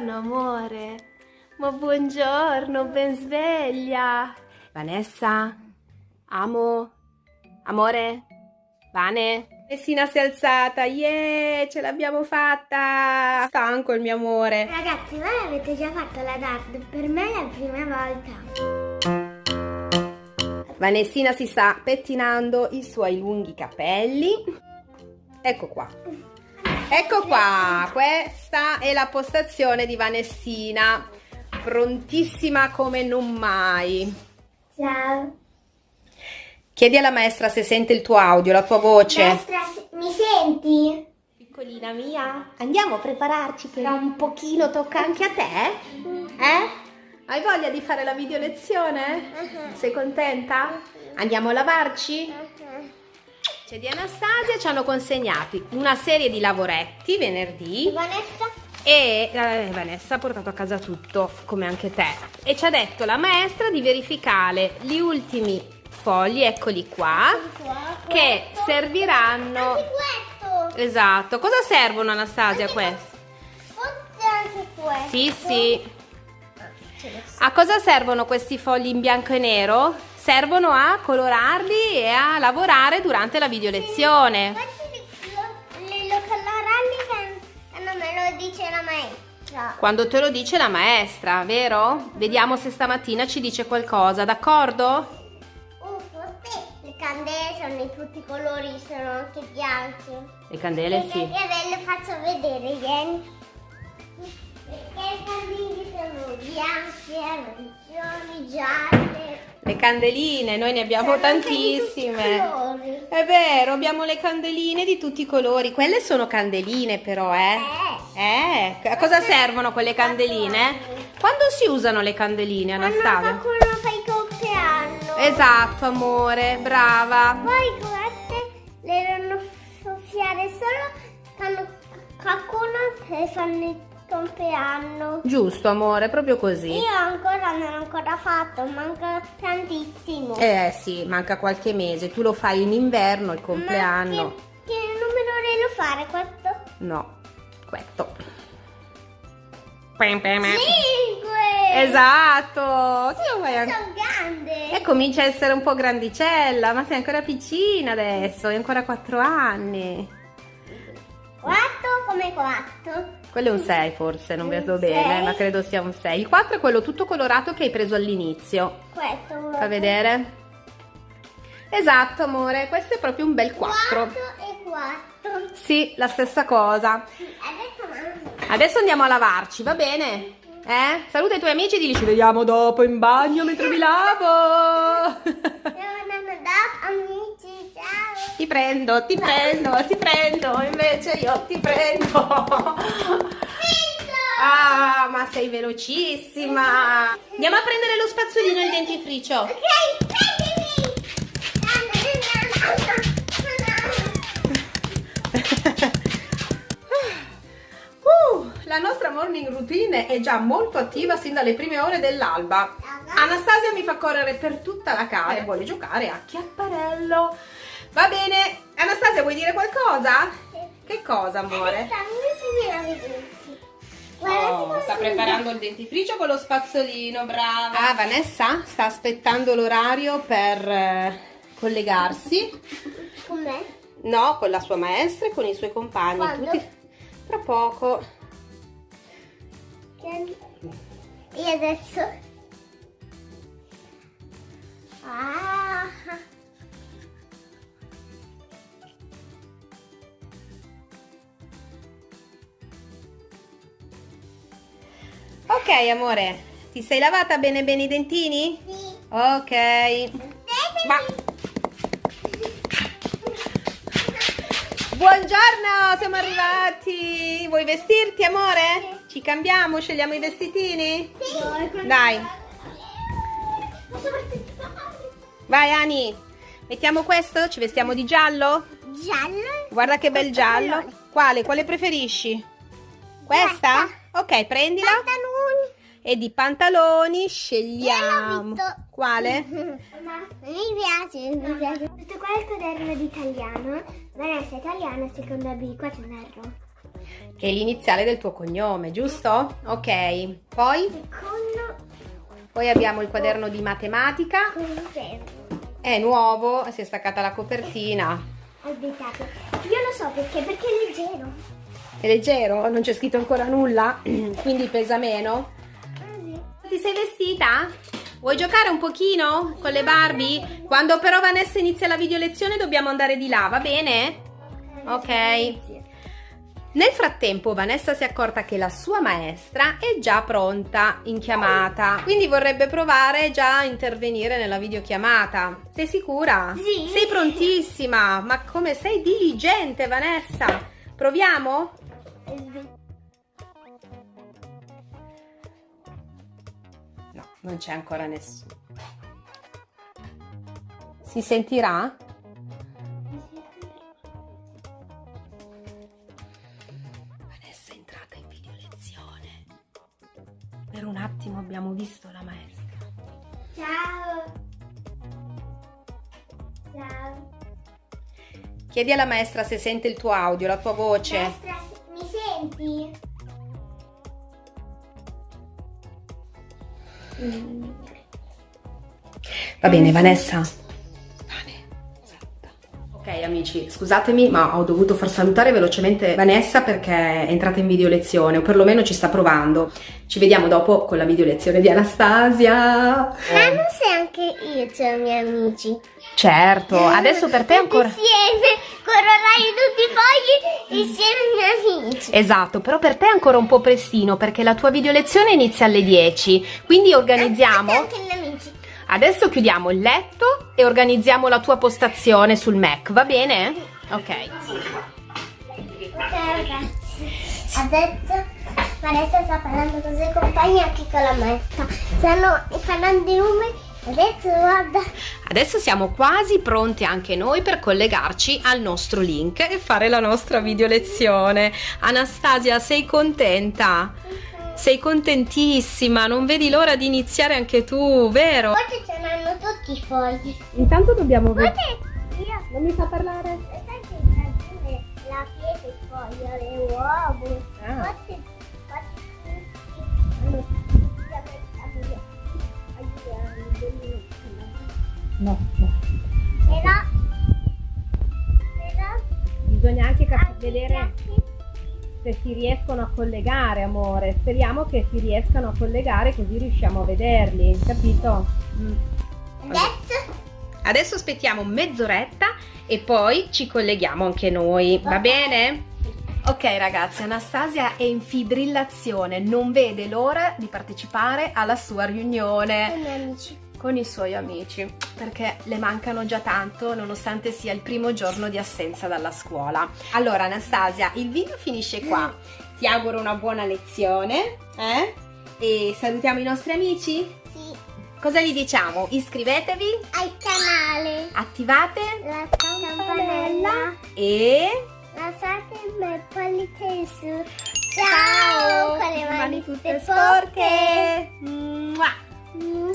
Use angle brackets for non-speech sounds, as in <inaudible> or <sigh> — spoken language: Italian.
buongiorno amore. Ma buongiorno, ben sveglia. Vanessa? Amo? Amore? Vane? Messina si è alzata, yeah, ce l'abbiamo fatta! Stanco il mio amore. Ragazzi, voi avete già fatto la DAD, per me è la prima volta. Vanessina si sta pettinando i suoi lunghi capelli. Ecco qua. Ecco qua, questa è la postazione di Vanessina, prontissima come non mai. Ciao. Chiedi alla maestra se sente il tuo audio, la tua voce. Maestra, mi senti? Piccolina mia, andiamo a prepararci per un pochino, tocca anche a te? Eh? Hai voglia di fare la video lezione? Uh-huh. Sei contenta? Andiamo a lavarci? C'è di Anastasia, ci hanno consegnati una serie di lavoretti venerdì Vanessa? e eh, Vanessa ha portato a casa tutto, come anche te. E ci ha detto la maestra di verificare gli ultimi fogli, eccoli qua, che serviranno... Anche questo. Esatto. Cosa servono Anastasia questi? Forse anche questo. Sì, sì. A cosa servono questi fogli in bianco e nero? Servono a colorarli e a lavorare durante la video lezione. Questi li- li- lo coloreranno che non me lo dice la maestra. Quando te lo dice la maestra, vero? Vediamo se stamattina ci dice qualcosa, d'accordo? Le candele sono di tutti i colori, sono anche bianche. Le candele sì. E ve le faccio vedere, vieni. Perché le candele sono bianche, arancioni, gialle. Le candeline, noi ne abbiamo Sono i tantissime. È vero, abbiamo le candeline di tutti i colori. Quelle sono candeline però, eh? Eh. Eh, a cosa servono quelle candeline? Quando si usano le candeline, Quando Anastasia? qualcuno fa il compleanno. Esatto, amore, brava. Poi queste le devono soffiare solo quando qualcuno le fanno il compleanno. Giusto, amore, proprio così. Io ancora non ho ancora fatto, manca tantissimo. Eh sì, manca qualche mese. Tu lo fai in inverno, il Ma compleanno. Che, che numero devo fare questo? No, questo. Cinque! Esatto. Sì, lo fai anche- Sono grande! E comincia a essere un po' grandicella, ma sei ancora piccina adesso, hai ancora 4 anni. Quattro come quattro. Quello è un 6 forse, non vedo bene, ma credo sia un 6. Il 4 è quello tutto colorato che hai preso all'inizio. Questo. Fa vedere? Esatto, amore, questo è proprio un bel 4. Quattro e quattro. Sì, la stessa cosa. Adesso andiamo a lavarci, va bene? Eh? Saluta i tuoi amici e digli ci vediamo dopo in bagno mentre mi lavo. Amici, ciao! ti prendo, ti prendo, ti prendo, invece io ti prendo. Ma sei velocissima. Andiamo a prendere lo spazzolino e il dentifricio. Ok, prendimi! <laughs> Uh, la nostra morning routine è già molto attiva sin dalle prime ore dell'alba. Anastasia mi fa correre per tutta la casa e vuole giocare a chiapparello. Va bene, Anastasia vuoi dire qualcosa? Che cosa, amore? Oh, sta preparando il dentifricio con lo spazzolino, brava. Ah, Vanessa sta aspettando l'orario per eh, collegarsi. Com'è? No, con la sua maestra e con i suoi compagni. Quando? Tutti tra poco. E adesso? Ok, amore, ti sei lavata bene bene i dentini? Sì. Ok. Ma... Buongiorno, siamo arrivati. Vuoi vestirti, amore? Ci cambiamo, scegliamo i vestitini? Sì. Dai, vai Ani. Mettiamo questo? Ci vestiamo di giallo? Giallo? Guarda che bel giallo. Quale? Quale preferisci? Questa? Ok, prendila. E di pantaloni scegliamo. visto. Quale? <laughs> Ma mi piace, mi piace. Questo qua è il quaderno di italiano. Vanessa italiana, seconda B, qua c'è un errore. che è l'iniziale del tuo cognome, giusto? Ok, poi? Secondo. Poi abbiamo il quaderno di matematica. È nuovo, si è staccata la copertina. Aspettate, io lo so perché, perché è leggero. È leggero, non c'è scritto ancora nulla, <clears throat> quindi pesa meno. Ti sei vestita? Vuoi giocare un pochino con le Barbie? Quando però Vanessa inizia la video lezione dobbiamo andare di là, va bene? Ok. Nel frattempo Vanessa si è accorta che la sua maestra è già pronta in chiamata, quindi vorrebbe provare già a intervenire nella videochiamata. Sei sicura? Sì. Sei prontissima, ma come sei diligente Vanessa? Proviamo? Non c'è ancora nessuno. Si sentirà? Vanessa è entrata in video lezione. Per un attimo abbiamo visto la maestra. Ciao. Ciao. Chiedi alla maestra se sente il tuo audio, la tua voce. Maestra, mi senti? Va bene, Vanessa. Ok amici, scusatemi ma ho dovuto far salutare velocemente Vanessa perché è entrata in video lezione o perlomeno ci sta provando. Ci vediamo dopo con la video lezione di Anastasia. Ma non sei anche io, c'ho i miei amici. Certo, adesso per te ancora... Insieme, corollai tutti i fogli insieme amici. Esatto, però per te è ancora un po' prestino perché la tua video lezione inizia alle 10, quindi organizziamo... Anche amici. Adesso chiudiamo il letto e organizziamo la tua postazione sul Mac, va bene? Ok. Ok ragazzi, adesso Vanessa sta parlando con i suoi compagni anche con la maestra. Stanno parlando i numeri. Adesso guarda. Adesso siamo quasi pronti anche noi per collegarci al nostro link e fare la nostra video lezione. Anastasia, sei contenta? Sei contentissima, non vedi l'ora di iniziare anche tu, vero? Forse ce n'hanno tutti i fogli. Intanto dobbiamo io. Non mi fa parlare? La pietra, il foglio, le uova. Ah. Se si riescono a collegare, amore. Speriamo che si riescano a collegare così riusciamo a vederli, capito? Adesso, Adesso aspettiamo mezz'oretta e poi ci colleghiamo anche noi, va bene? Ok ragazzi, Anastasia è in fibrillazione, non vede l'ora di partecipare alla sua riunione i miei amici. Con i suoi amici perché le mancano già tanto nonostante sia il primo giorno di assenza dalla scuola. Allora Anastasia, il video finisce qua. Ti auguro una buona lezione eh? e salutiamo i nostri amici. Sì, Cosa gli diciamo? Iscrivetevi, al canale. attivate La campanella. e Lasciate il bel pollice in su. Ciao! Con le mani tutte sporche. Mua. Mm.